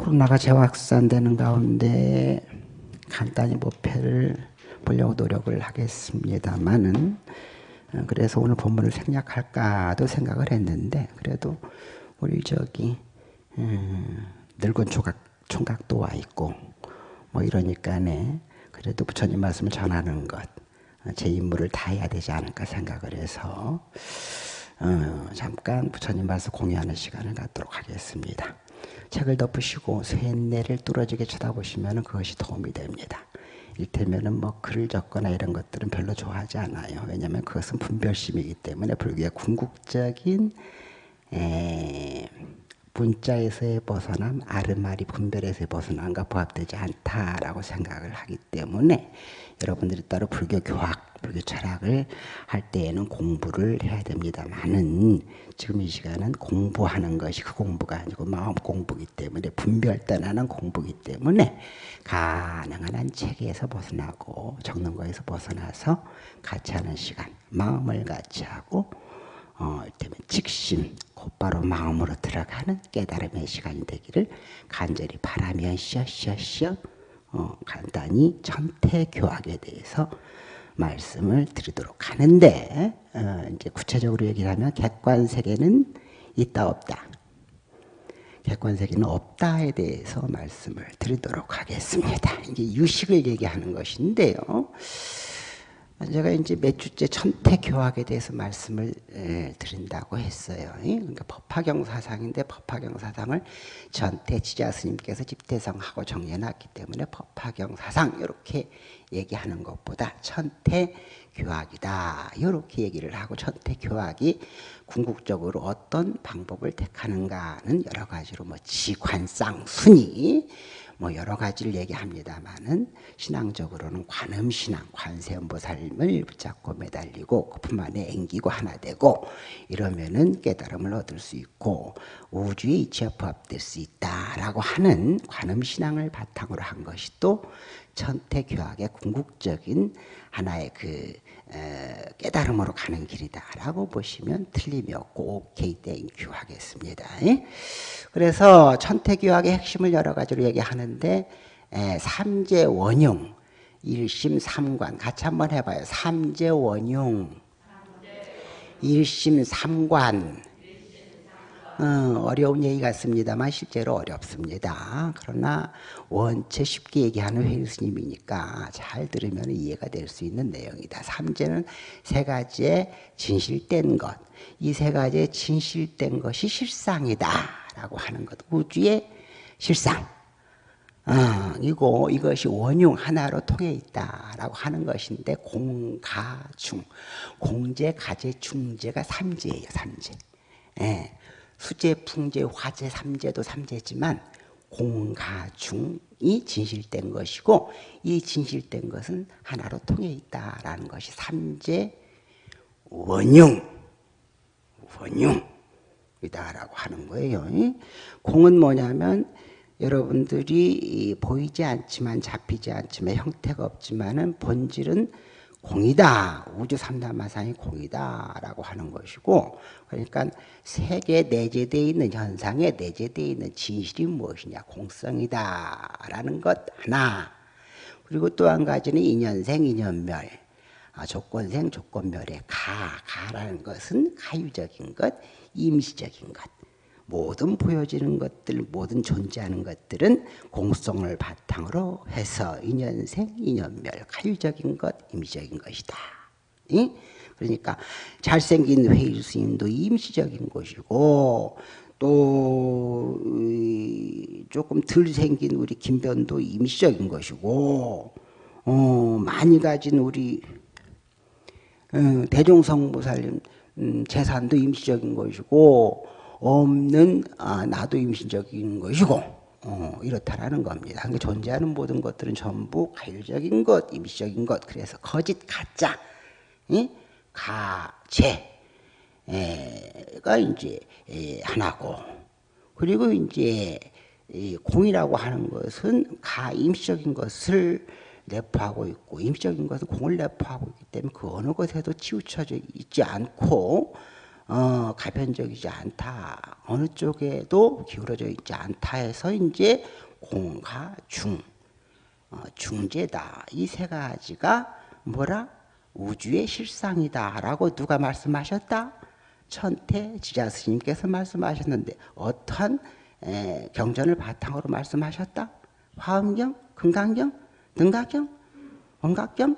코로나가 재확산되는 가운데 간단히 목표를 보려고 노력을 하겠습니다만은 어, 그래서 오늘 본문을 생략할까도 생각을 했는데 그래도 우리 저기 음, 늙은 총각, 총각도 와 있고 뭐 이러니까네 그래도 부처님 말씀을 전하는 것 제 임무를 다 해야 되지 않을까 생각을 해서 어, 잠깐 부처님 말씀 공유하는 시간을 갖도록 하겠습니다. 책을 덮으시고 쇠뇌를 뚫어지게 쳐다보시면 그것이 도움이 됩니다. 일테면은 뭐 글을 적거나 이런 것들은 별로 좋아하지 않아요. 왜냐하면 그것은 분별심이기 때문에 불교의 궁극적인 에, 문자에서의 벗어남, 아르마리 분별에서의 벗어남과 부합되지 않다라고 생각을 하기 때문에 여러분들이 따로 불교 교학, 불교 철학을 할 때에는 공부를 해야 됩니다만은 지금 이 시간은 공부하는 것이 그 공부가 아니고 마음 공부기 때문에 분별단하는 공부기 때문에 가능한 한 체계에서 벗어나고 적는 거에서 벗어나서 같이 하는 시간, 마음을 같이 하고 어, 때면 직심, 곧바로 마음으로 들어가는 깨달음의 시간이 되기를 간절히 바라면서 쉬어 어, 간단히 천태교학에 대해서 말씀을 드리도록 하는데 어, 이제 구체적으로 얘기를 하면 객관세계는 있다 없다. 객관세계는 없다에 대해서 말씀을 드리도록 하겠습니다. 이게 유식을 얘기하는 것인데요. 제가 이제 몇 주째 천태교학에 대해서 말씀을 에, 드린다고 했어요. 그러니까 법화경 사상인데 법화경 사상을 전태 지자 스님께서 집대성하고 정해놨기 때문에 법화경 사상 이렇게 얘기하는 것보다 천태교학이다 이렇게 얘기를 하고 천태교학이 궁극적으로 어떤 방법을 택하는가는 여러 가지로 뭐 지관상 순위 뭐 여러 가지를 얘기합니다만은 신앙적으로는 관음신앙, 관세음보살님을 붙잡고 매달리고 그품 안에 앵기고 하나 되고 이러면은 깨달음을 얻을 수 있고 우주의 이치와 부합될 수 있다라고 하는 관음신앙을 바탕으로 한 것이 또 천태교학의 궁극적인 하나의 그 깨달음으로 가는 길이다라고 보시면 틀림이 없고 오케이 thank you 하겠습니다. 그래서 천태교학의 핵심을 여러 가지로 얘기하는데 삼제 원융, 일심 삼관 같이 한번 해봐요. 삼제 원융, 일심 삼관 어려운 얘기 같습니다만 실제로 어렵습니다. 그러나 원체 쉽게 얘기하는 회의 스님이니까 잘 들으면 이해가 될 수 있는 내용이다. 삼재는 세 가지의 진실된 것. 이 세 가지의 진실된 것이 실상이다. 라고 하는 것. 우주의 실상. 어, 이고 이것이 원흉 하나로 통해 있다라고 하는 것인데 공가중 공제 가제 중제가 삼재예요 삼재 예. 수재, 풍재, 화재, 삼재도 삼재지만 공가중이 진실된 것이고 이 진실된 것은 하나로 통해 있다라는 것이 삼재 원흉 원흉이다라고 하는 거예요. 공은 뭐냐면 여러분들이 보이지 않지만 잡히지 않지만 형태가 없지만은 본질은 공이다. 우주 삼다마상이 공이다라고 하는 것이고 그러니까 세계 내재되어 있는 현상에 내재되어 있는 진실이 무엇이냐? 공성이다라는 것 하나. 그리고 또 한 가지는 인연생 인연멸. 아, 조건생 조건멸의 가 가라는 것은 가유적인 것 임시적인 것 모든 보여지는 것들, 모든 존재하는 것들은 공성을 바탕으로 해서 인연생, 인연멸, 가유적인 것, 임시적인 것이다. 응? 그러니까 잘생긴 회일 스님도 임시적인 것이고 또 조금 덜 생긴 우리 김변도 임시적인 것이고 어, 많이 가진 우리 어, 대종성보살님 음, 재산도 임시적인 것이고 없는 아, 나도 임신적인 것이고 어, 이렇다라는 겁니다. 그러니까 존재하는 모든 것들은 전부 가일적인 것, 임시적인 것. 그래서 거짓, 가짜, 이? 가제가 이제 하나고 그리고 이제 공이라고 하는 것은 가 임시적인 것을 내포하고 있고 임시적인 것은 공을 내포하고 있기 때문에 그 어느 것에도 치우쳐져 있지 않고 어, 가변적이지 않다. 어느 쪽에도 기울어져 있지 않다 해서 이제 공가 중 어, 중재다. 이 세 가지가 뭐라? 우주의 실상이다 라고 누가 말씀하셨다? 천태 지자 스님께서 말씀하셨는데 어떠한 에, 경전을 바탕으로 말씀하셨다? 화엄경, 금강경, 등가경, 원각경,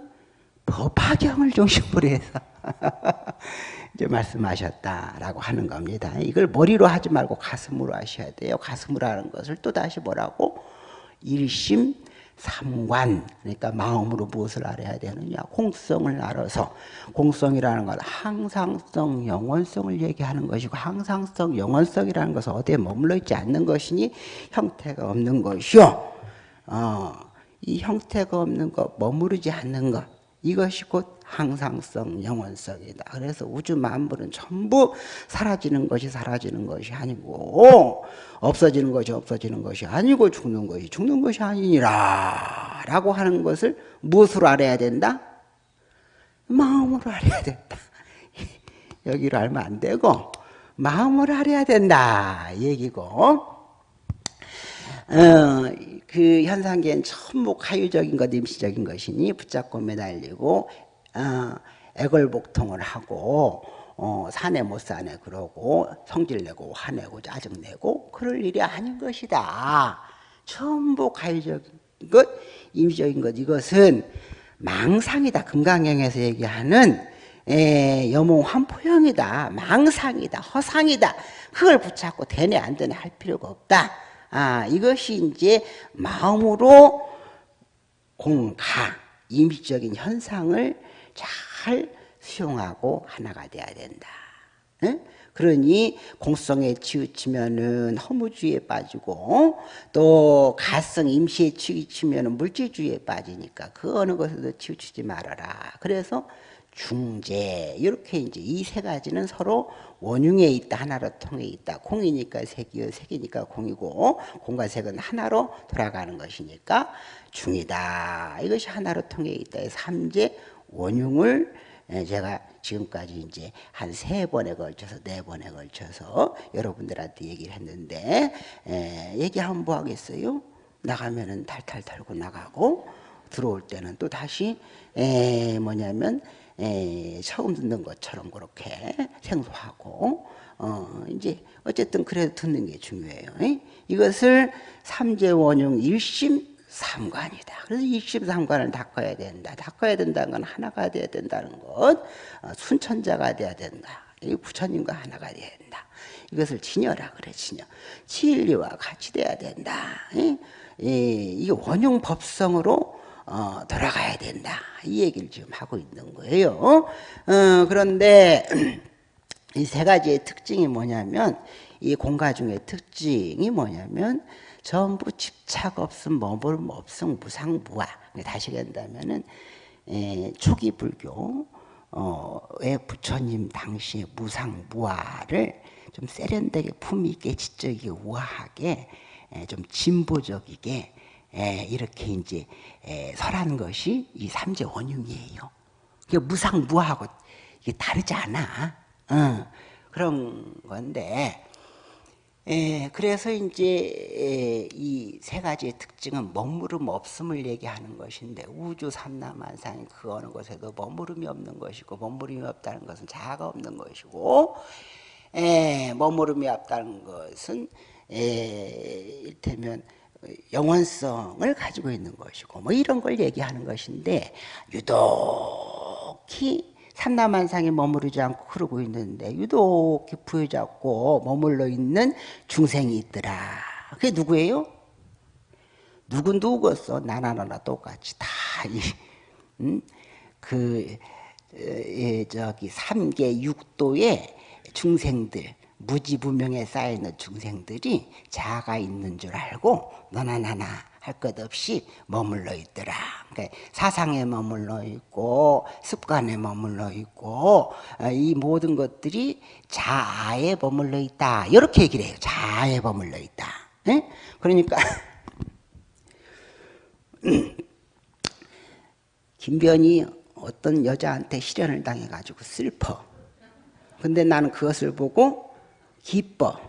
법화경을 중심으로 해서 이제 말씀하셨다라고 하는 겁니다. 이걸 머리로 하지 말고 가슴으로 하셔야 돼요. 가슴으로 하는 것을 또 다시 뭐라고? 일심 삼관. 그러니까 마음으로 무엇을 알아야 되느냐? 공성을 알아서. 공성이라는 건 항상성 영원성을 얘기하는 것이고 항상성 영원성이라는 것은 어디에 머물러 있지 않는 것이니 형태가 없는 것이요. 어, 이 형태가 없는 것 머무르지 않는 것 이것이 곧 항상성, 영원성이다. 그래서 우주 만물은 전부 사라지는 것이 사라지는 것이 아니고 없어지는 것이 없어지는 것이 아니고 죽는 것이 죽는 것이 아니니라 라고 하는 것을 무엇으로 알아야 된다? 마음으로 알아야 된다. 여기로 알면 안 되고 마음으로 알아야 된다 얘기고 어, 그 현상계는 전부 가유적인 것, 임시적인 것이니 붙잡고 매달리고 어, 애걸복통을 하고 어, 사내 못 사내 그러고 성질내고 화내고 짜증내고 그럴 일이 아닌 것이다. 전부 가유적인 것, 임시적인 것 이것은 망상이다. 금강경에서 얘기하는 에, 여몽 환포형이다. 망상이다. 허상이다. 그걸 붙잡고 되네 안 되네 할 필요가 없다. 아, 이것이 이제 마음으로 공가, 임시적인 현상을 잘 수용하고 하나가 돼야 된다. 응? 그러니 공성에 치우치면은 허무주의에 빠지고 또 가성 임시에 치우치면은 물질주의에 빠지니까 그 어느 것에도 치우치지 말아라. 그래서 중재 이렇게 이제 이 세 가지는 서로 원흉에 있다 하나로 통해 있다. 공이니까 색이요 색이니까 공이고 공과 색은 하나로 돌아가는 것이니까 중이다. 이것이 하나로 통해 있다. 삼재 원흉을 제가 지금까지 이제 한 세 번에 걸쳐서 네 번에 걸쳐서 여러분들한테 얘기를 했는데 에, 얘기 한번 뭐 하겠어요? 나가면은 탈탈 털고 나가고 들어올 때는 또 다시 에, 뭐냐면 에, 처음 듣는 것처럼 그렇게 생소하고 어, 이제 어쨌든 그래도 듣는 게 중요해요. 에? 이것을 삼재 원흉 일심 삼관이다. 그래서 일심삼관을 닦아야 된다. 닦아야 된다는 건 하나가 돼야 된다는 것. 어, 순천자가 돼야 된다. 이 부처님과 하나가 돼야 된다. 이것을 진여라 그래 진여. 진리와 같이 돼야 된다. 이, 이, 이 원흉 법성으로 어, 돌아가야 된다. 이 얘기를 지금 하고 있는 거예요. 어, 그런데 이 세 가지의 특징이 뭐냐면 이 공가 중의 특징이 뭐냐면 전부 집착 없음, 머무름 없음, 무상무화. 다시 한다면은 초기 불교 어, 왜 부처님 당시에 무상무화를 좀 세련되게 품위 있게 지적이게 우아하게 에, 좀 진보적이게 에, 이렇게 이제 에, 설한 것이 이 삼재 원흉이에요. 그 무상무화하고 이게 다르지 않아. 어, 그런 건데 에, 그래서 이제 이 세 가지의 특징은 머무름 없음을 얘기하는 것인데 우주 삼라만상 그 어느 곳에도 머무름이 없는 것이고 머무름이 없다는 것은 자아가 없는 것이고 에, 머무름이 없다는 것은 에, 이를테면 영원성을 가지고 있는 것이고 뭐 이런 걸 얘기하는 것인데 유독히 삼라만상에 머무르지 않고 흐르고 있는데 유독 부여잡고 머물러 있는 중생이 있더라. 그게 누구예요? 누군 누구겠어? 나나 나나 똑같이 다 이, 음? 그 에, 저기 삼계 육도의 중생들 무지부명에 쌓여있는 중생들이 자아가 있는 줄 알고 너나 나나 할 것 없이 머물러 있더라. 그러니까 사상에 머물러 있고 습관에 머물러 있고 어, 이 모든 것들이 자아에 머물러 있다. 이렇게 얘기를 해요. 자아에 머물러 있다. 네? 그러니까 김변이 어떤 여자한테 실현을 당해가지고 슬퍼. 근데 나는 그것을 보고 기뻐.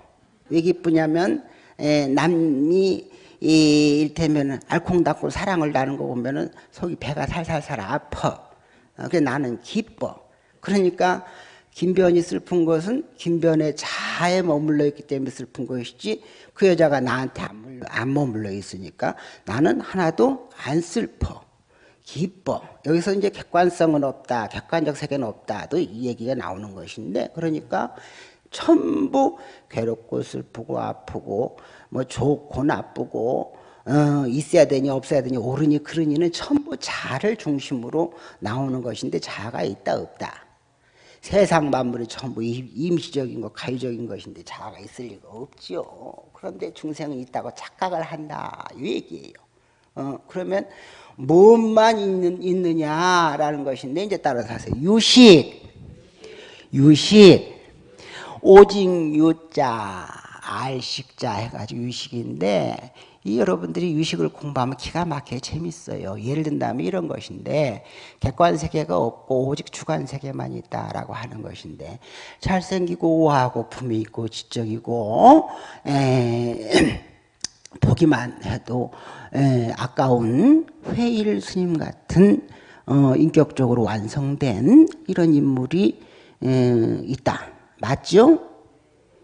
왜 기쁘냐면 에, 남이 이, 일테면 알콩달콩 사랑을 나는 거 보면은 속이 배가 살살살 아파. 어, 그 나는 기뻐. 그러니까 김변이 슬픈 것은 김변의 자에 머물러 있기 때문에 슬픈 것이지 그 여자가 나한테 안, 안 머물러 있으니까 나는 하나도 안 슬퍼. 기뻐. 여기서 이제 객관성은 없다. 객관적 세계는 없다도 이 얘기가 나오는 것인데 그러니까 전부 괴롭고 슬프고 아프고 뭐 좋고 나쁘고 어, 있어야 되니 없어야 되니 옳으니 그러니는 전부 자를 중심으로 나오는 것인데 자가 있다 없다. 세상 만물이 전부 임시적인 것, 가유적인 것인데 자아가 있을 리가 없지요. 그런데 중생은 있다고 착각을 한다. 이 얘기예요. 어, 그러면 무엇만 있는, 있느냐라는 것인데 이제 따라서 하세요. 유식, 유식, 오직 유자, 알식자 해가지고 유식인데 이 여러분들이 유식을 공부하면 기가 막히게 재밌어요. 예를 든다면 이런 것인데 객관 세계가 없고 오직 주관 세계만 있다라고 하는 것인데 잘생기고 우아하고 품이 있고 지적이고 에, 보기만 해도 에, 아까운 회일 스님 같은 어, 인격적으로 완성된 이런 인물이 에, 있다. 맞죠?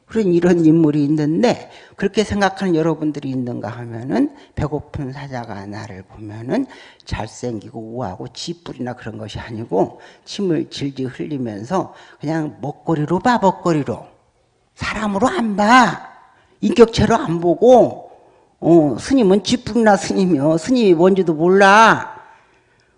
그런 이런 인물이 있는데 그렇게 생각하는 여러분들이 있는가 하면은 배고픈 사자가 나를 보면은 잘생기고 우아하고 지뿔이나 그런 것이 아니고 침을 질질 흘리면서 그냥 먹거리로 봐 먹거리로. 사람으로 안 봐. 인격체로 안 보고. 어, 스님은 지뿔이나 스님이요. 스님이 뭔지도 몰라.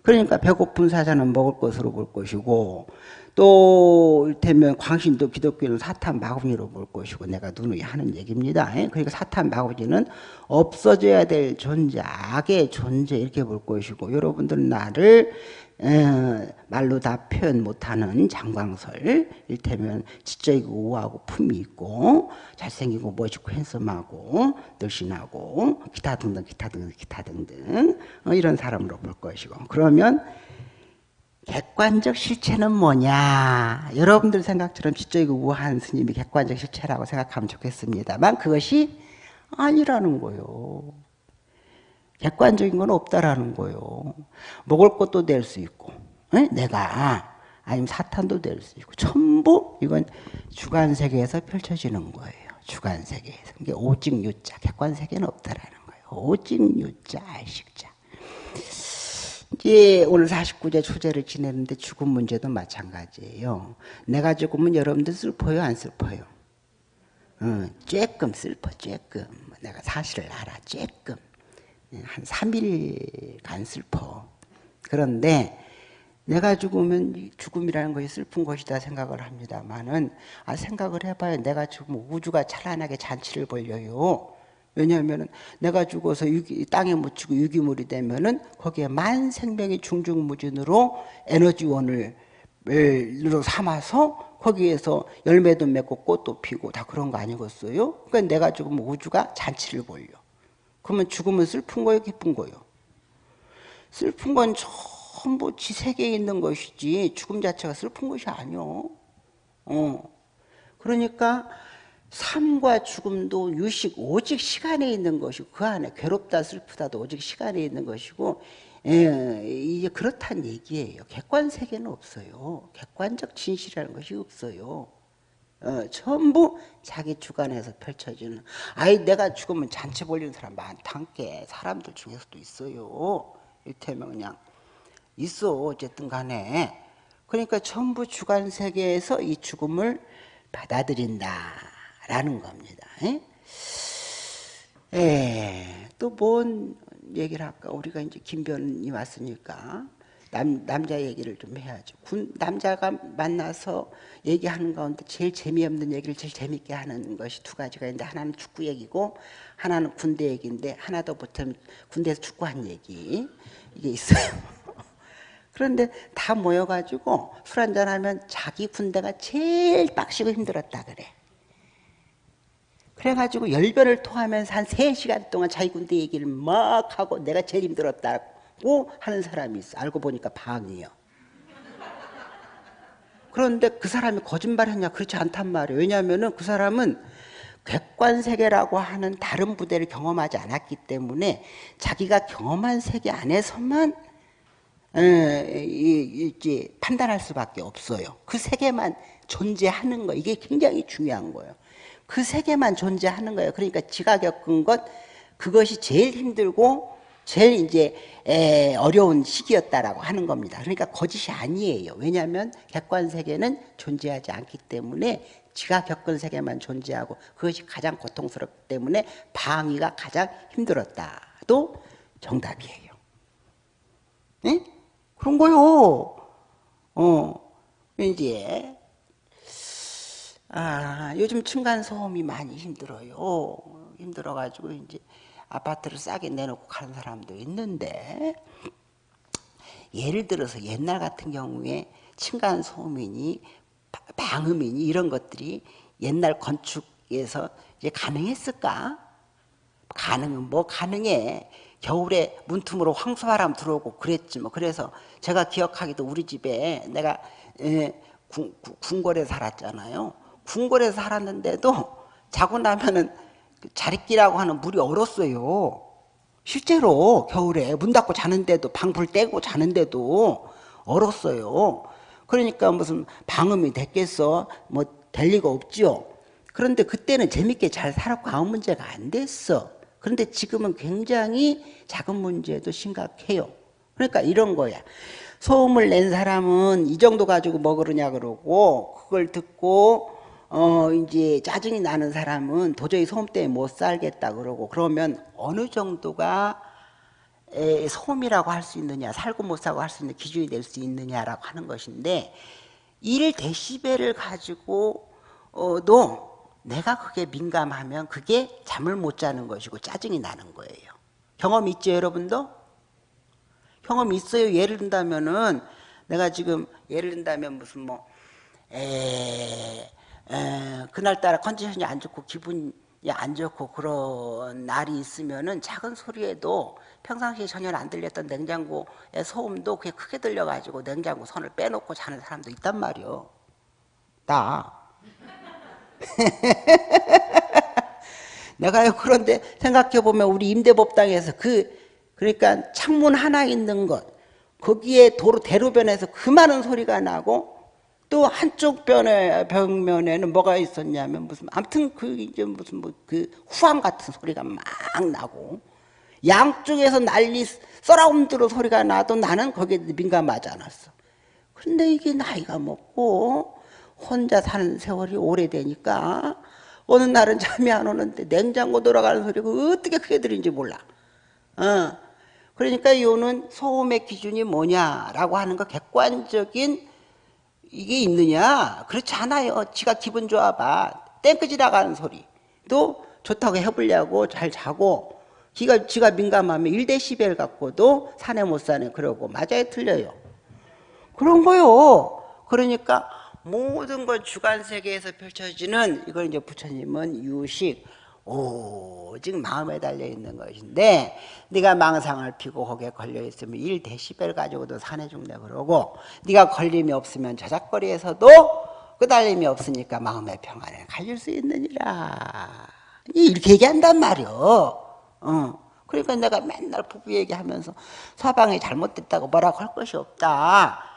그러니까 배고픈 사자는 먹을 것으로 볼 것이고 또 일테면 광신도 기독교는 사탄 마구니로 볼 것이고 내가 누누이 하는 얘기입니다. 그러니까 사탄 마구니는 없어져야 될 존재, 악의 존재 이렇게 볼 것이고 여러분들은 나를 말로 다 표현 못하는 장광설 일테면 지적이고 우아하고 품이 있고 잘생기고 멋있고 핸섬하고 늘씬하고 기타 등등 기타 등등 기타 등등 어, 이런 사람으로 볼 것이고 그러면 객관적 실체는 뭐냐? 여러분들 생각처럼 지적이고 우한 스님이 객관적 실체라고 생각하면 좋겠습니다만 그것이 아니라는 거요. 객관적인 건 없다라는 거요. 먹을 것도 될 수 있고, 에? 내가 아니면 사탄도 될 수 있고, 전부 이건 주관 세계에서 펼쳐지는 거예요. 주관 세계에서. 이게 오직 유자, 객관 세계는 없다라는 거예요. 오직 유자, 알식자. 이제 오늘 49제 초제를 지내는데 죽음 문제도 마찬가지예요. 내가 죽으면 여러분들 슬퍼요, 안 슬퍼요? 어, 쬐끔 슬퍼, 쬐끔. 내가 사실을 알아, 쬐끔. 한 3일간 슬퍼. 그런데 내가 죽으면 죽음이라는 것이 슬픈 것이다 생각을 합니다만은 아 생각을 해봐요. 내가 죽으면 우주가 찬란하게 잔치를 벌려요. 왜냐하면 내가 죽어서 유기, 땅에 묻히고 유기물이 되면은 거기에 만 생명이 중중무진으로 에너지원을 으로 삼아서 거기에서 열매도 맺고 꽃도 피고 다 그런 거 아니겠어요? 그러니까 내가 죽으면 우주가 잔치를 벌려. 그러면 죽으면 슬픈 거예요, 기쁜 거예요? 슬픈 건 전부 지 세계에 있는 것이지 죽음 자체가 슬픈 것이 아니요. 어. 그러니까 삶과 죽음도 유식 오직 시간에 있는 것이고 그 안에 괴롭다 슬프다도 오직 시간에 있는 것이고 예, 이제 그렇다는 얘기예요. 객관 세계는 없어요. 객관적 진실이라는 것이 없어요. 어, 전부 자기 주관에서 펼쳐지는 아이 내가 죽으면 잔치 벌리는 사람 많단게 사람들 중에서도 있어요. 이를테면 그냥 있어 어쨌든 간에 그러니까 전부 주관 세계에서 이 죽음을 받아들인다. 라는 겁니다. 예, 또뭔 얘기를 할까? 우리가 이제 김변이 왔으니까 남, 남자 얘기를 좀 해야죠. 군, 남자가 만나서 얘기하는 가운데 제일 재미없는 얘기를 제일 재밌게 하는 것이 두 가지가 있는데 하나는 축구 얘기고 하나는 군대 얘기인데 하나 더 보면 군대에서 축구한 얘기 이게 있어요. 그런데 다 모여가지고 술 한잔하면 자기 군대가 제일 빡시고 힘들었다 그래. 그래가지고 열변을 토하면서 한 3시간 동안 자기 군대 얘기를 막 하고 내가 제일 힘들었다고 하는 사람이 있어. 알고 보니까 방이요. 그런데 그 사람이 거짓말 했냐? 그렇지 않단 말이에요. 왜냐하면은 그 사람은 객관 세계라고 하는 다른 부대를 경험하지 않았기 때문에 자기가 경험한 세계 안에서만 에, 이, 이, 판단할 수밖에 없어요. 그 세계만 존재하는 거 이게 굉장히 중요한 거예요. 그 세계만 존재하는 거예요. 그러니까 지가 겪은 것 그것이 제일 힘들고 제일 이제 에, 어려운 시기였다라고 하는 겁니다. 그러니까 거짓이 아니에요. 왜냐하면 객관 세계는 존재하지 않기 때문에 지가 겪은 세계만 존재하고 그것이 가장 고통스럽기 때문에 방위가 가장 힘들었다도 정답이에요. 네? 그런 거요. 어, 이제 아, 요즘 층간 소음이 많이 힘들어요. 힘들어가지고 이제 아파트를 싸게 내놓고 가는 사람도 있는데 예를 들어서 옛날 같은 경우에 층간 소음이니 방음이니 이런 것들이 옛날 건축에서 이제 가능했을까? 가능은 뭐 가능해. 겨울에 문틈으로 황소바람 들어오고 그랬지 뭐. 그래서 제가 기억하기도 우리 집에 내가 군, 군골에 살았잖아요. 궁궐에 살았는데도 자고 나면은 그 자리끼라고 하는 물이 얼었어요. 실제로 겨울에 문 닫고 자는데도 방불 떼고 자는데도 얼었어요. 그러니까 무슨 방음이 됐겠어? 뭐 될 리가 없지요. 그런데 그때는 재밌게 잘 살았고 아무 문제가 안 됐어. 그런데 지금은 굉장히 작은 문제도 심각해요. 그러니까 이런 거야. 소음을 낸 사람은 이 정도 가지고 뭐 그러냐 그러고 그걸 듣고 어 이제 짜증이 나는 사람은 도저히 소음 때문에 못 살겠다 그러고 그러면 어느 정도가 에, 소음이라고 할 수 있느냐 살고 못 살고 할 수 있는 기준이 될 수 있느냐라고 하는 것인데 1데시벨을 가지고 어도 내가 그게 민감하면 그게 잠을 못 자는 것이고 짜증이 나는 거예요. 경험 있죠 여러분도? 경험 있어요. 예를 든다면은 내가 지금 예를 든다면 무슨 뭐 에, 에, 그날따라 컨디션이 안 좋고 기분이 안 좋고 그런 날이 있으면은 작은 소리에도 평상시에 전혀 안 들렸던 냉장고의 소음도 그게 크게 들려가지고 냉장고 손을 빼놓고 자는 사람도 있단 말이요. 나. 내가요 그런데 생각해 보면 우리 임대법당에서 그 그러니까 창문 하나 있는 것 거기에 도로 대로변에서 그 많은 소리가 나고 또 한쪽 변에, 벽면에는 뭐가 있었냐면 무슨 아무튼 그 이제 무슨 뭐 그 후황 같은 소리가 막 나고 양쪽에서 난리 서라운드로 소리가 나도 나는 거기에 민감하지 않았어. 근데 이게 나이가 먹고 혼자 사는 세월이 오래되니까 어느 날은 잠이 안 오는데 냉장고 돌아가는 소리가 어떻게 크게 들리는지 몰라. 어. 그러니까 이거는 소음의 기준이 뭐냐라고 하는 거 객관적인 이게 있느냐? 그렇지 않아요. 지가 기분 좋아봐. 땡끄지 나가는 소리. 또 좋다고 해보려고 잘 자고 지가, 지가 민감하면 1데시벨 갖고도 사내 못 사네 그러고 맞아요 틀려요. 그런 거요. 그러니까 모든 걸 주관 세계에서 펼쳐지는 이걸 이제 부처님은 유식 오직 마음에 달려 있는 것인데 네가 망상을 피고 거기에 걸려 있으면 1데시벨 가지고도 산에 죽네 그러고 네가 걸림이 없으면 저작거리에서도 끄달림이 없으니까 마음의 평안에 가질 수 있느니라. 이렇게 얘기한단 말이요. 어. 그러니까 내가 맨날 부부 얘기하면서 서방이 잘못됐다고 뭐라고 할 것이 없다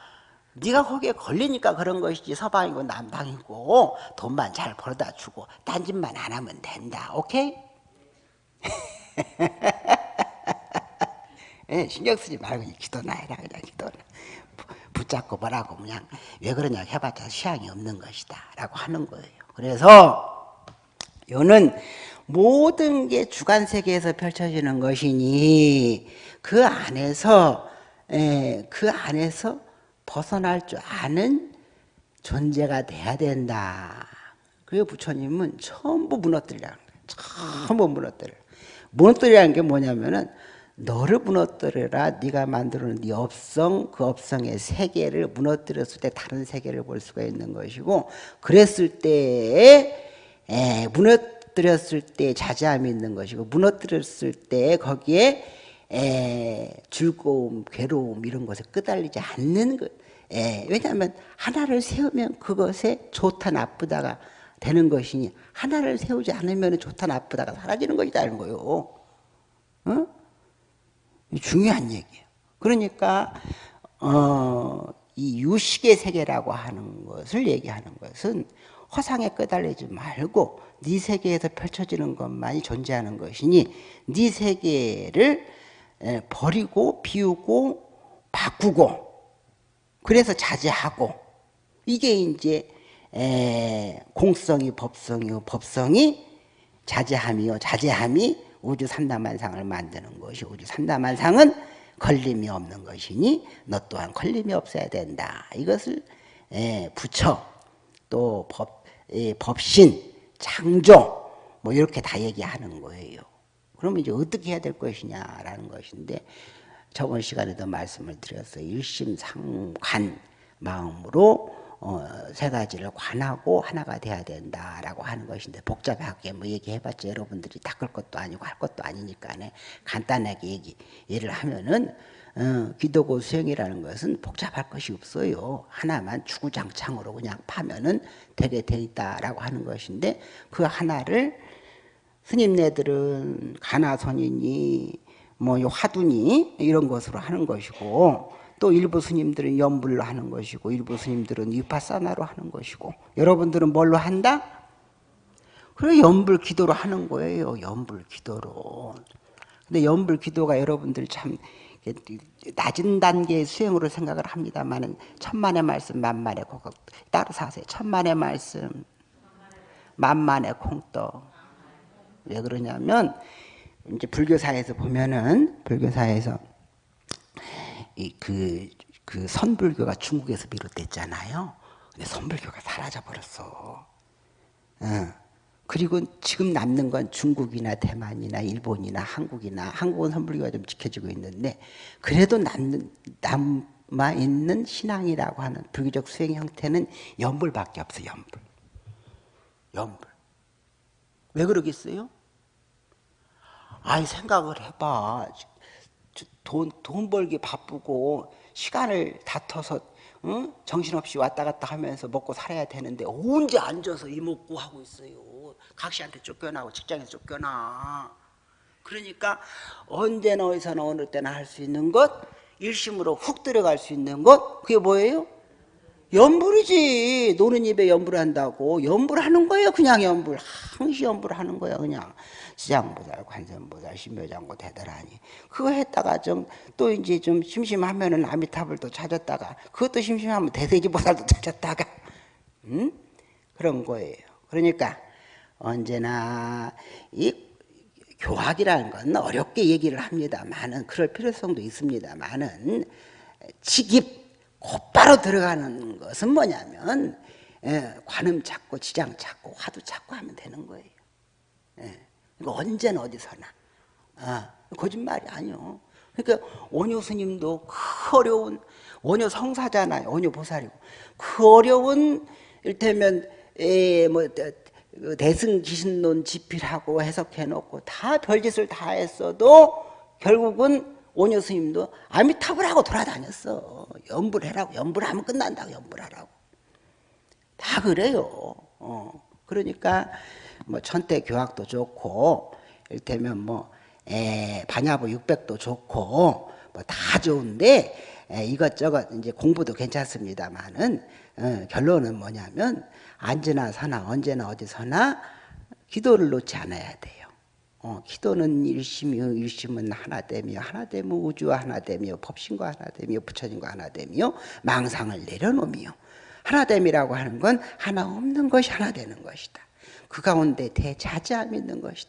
네가 거기에 걸리니까 그런 것이지 서방이고 남방이고 돈만 잘 벌어다 주고 딴짓만 안 하면 된다. 오케이? 예, 신경 쓰지 말고 기도나 해라 그냥 기도나 붙잡고 뭐라고 그냥 왜 그러냐 해봤자 시향이 없는 것이다 라고 하는 거예요. 그래서 요는 모든 게 주관세계에서 펼쳐지는 것이니 그 안에서 예, 그 안에서 벗어날 줄 아는 존재가 돼야 된다. 그리고 부처님은 전부 무너뜨리라는 거예요. 전부 무너뜨려. 무너뜨리라는 게 뭐냐면은 너를 무너뜨려라 네가 만들어놓은 네 업성 그 업성의 세계를 무너뜨렸을 때 다른 세계를 볼 수가 있는 것이고 그랬을 때에 에, 무너뜨렸을 때 자제함이 있는 것이고 무너뜨렸을 때 거기에 에, 즐거움, 괴로움 이런 것에 끄달리지 않는 것 예, 왜냐하면 하나를 세우면 그것에 좋다 나쁘다가 되는 것이니 하나를 세우지 않으면 좋다 나쁘다가 사라지는 것이라는 거요. 어? 중요한 얘기예요. 그러니까 어, 이 유식의 세계라고 하는 것을 얘기하는 것은 허상에 끄달리지 말고 네 세계에서 펼쳐지는 것만이 존재하는 것이니 네 세계를 버리고 비우고 바꾸고 그래서 자제하고 이게 이제 공성이 법성이요 법성이 자제함이요 자제함이 우주 삼다만상을 만드는 것이 우주 삼다만상은 걸림이 없는 것이니 너 또한 걸림이 없어야 된다. 이것을 부처 또 법, 법신 창조 뭐 이렇게 다 얘기하는 거예요. 그러면 이제 어떻게 해야 될 것이냐라는 것인데 저번 시간에도 말씀을 드렸어요. 일심상관 마음으로 어, 세 가지를 관하고 하나가 돼야 된다라고 하는 것인데 복잡하게 뭐 얘기해봤자 여러분들이 닦을 것도 아니고 할 것도 아니니까 간단하게 얘기 예를 하면은 어, 기도고 수행이라는 것은 복잡할 것이 없어요. 하나만 주구장창으로 그냥 파면은 되게 돼 있다라고 하는 것인데 그 하나를 스님네들은 가나선이니 뭐 화두니 이런 것으로 하는 것이고 또 일부 스님들은 연불로 하는 것이고 일부 스님들은 위파사나로 하는 것이고 여러분들은 뭘로 한다? 그래 연불 기도로 하는 거예요. 연불 기도로. 근데 연불 기도가 여러분들 참 낮은 단계의 수행으로 생각을 합니다만은 천만의 말씀 만만의 콩떡 따라서 하세요. 천만의 말씀 만만의 콩떡 왜 그러냐면 이제 불교사에서 보면은 불교사에서 이그 그 선불교가 중국에서 비롯됐잖아요. 근데 선불교가 사라져 버렸어. 어. 그리고 지금 남는 건 중국이나 대만이나 일본이나 한국이나 한국은 선불교가 좀 지켜지고 있는데 그래도 남는 남아 있는 신앙이라고 하는 불교적 수행 형태는 연불밖에 없어. 연불. 연불. 왜 그러겠어요? 아이 생각을 해봐. 돈, 돈 벌기 바쁘고 시간을 다퉈서 응? 정신없이 왔다 갔다 하면서 먹고 살아야 되는데 언제 앉아서 이먹고 하고 있어요. 각시한테 쫓겨나고 직장에서 쫓겨나. 그러니까 언제나 어디서나 어느 때나 할 수 있는 것 일심으로 훅 들어갈 수 있는 것 그게 뭐예요? 연불이지 노는 입에 연불한다고 연불하는 거예요 그냥 연불 항시 연불하는 거야 그냥 시장보살 관세음보살 신묘장고 대단하니 그거 했다가 좀 또 이제 좀 심심하면은 아미타불 도 찾았다가 그것도 심심하면 대세지보살도 찾았다가 음? 그런 거예요 그러니까 언제나 이 교학이라는 건 어렵게 얘기를 합니다만은 그럴 필요성도 있습니다만은 직입 곧바로 들어가는 것은 뭐냐면 예, 관음 찾고 지장 찾고 화두 찾고 하면 되는 거예요. 예, 이거 언제나 어디서나 아, 거짓말이 아니요. 그러니까 원효 스님도 그 어려운 원효 성사잖아요. 원효 보살이고 그 어려운 일테면 에, 뭐그 대승 기신론 집필하고 해석해 놓고 다 별짓을 다 했어도 결국은 오녀 스님도 아미타불 하고 돌아다녔어. 연불해라고. 연불하면 끝난다고. 연불하라고. 다 그래요. 어. 그러니까 뭐 천태 교학도 좋고 일테면 뭐 에, 반야부 600도 좋고 뭐 다 좋은데 에, 이것저것 이제 공부도 괜찮습니다만은 어, 결론은 뭐냐면 언제나 사나 언제나 어디서나 기도를 놓지 않아야 돼요. 어, 기도는 일심이요 일심은 하나 되며 하나 되며 우주와 하나 되며 법신과 하나 되며 부처님과 하나 되며 망상을 내려놓으며 하나 됨이라고 하는 건 하나 없는 것이 하나 되는 것이다. 그 가운데 대자제함이 있는 것이다.